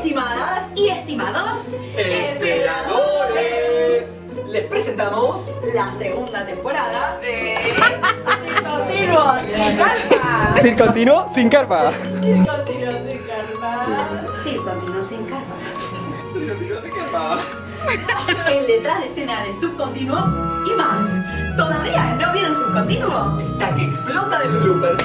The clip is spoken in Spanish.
Estimadas y estimados esperadores, les presentamos la segunda temporada de Continuo sin carpa. Sin continuo, sin carpa. Continuo sin carpa. Sí, continuo sin carpa. Sin continuo, sin carpa. El detrás de escena de Subcontinuo y más. ¿Todavía no vieron Subcontinuo? Está que explota de bloopers.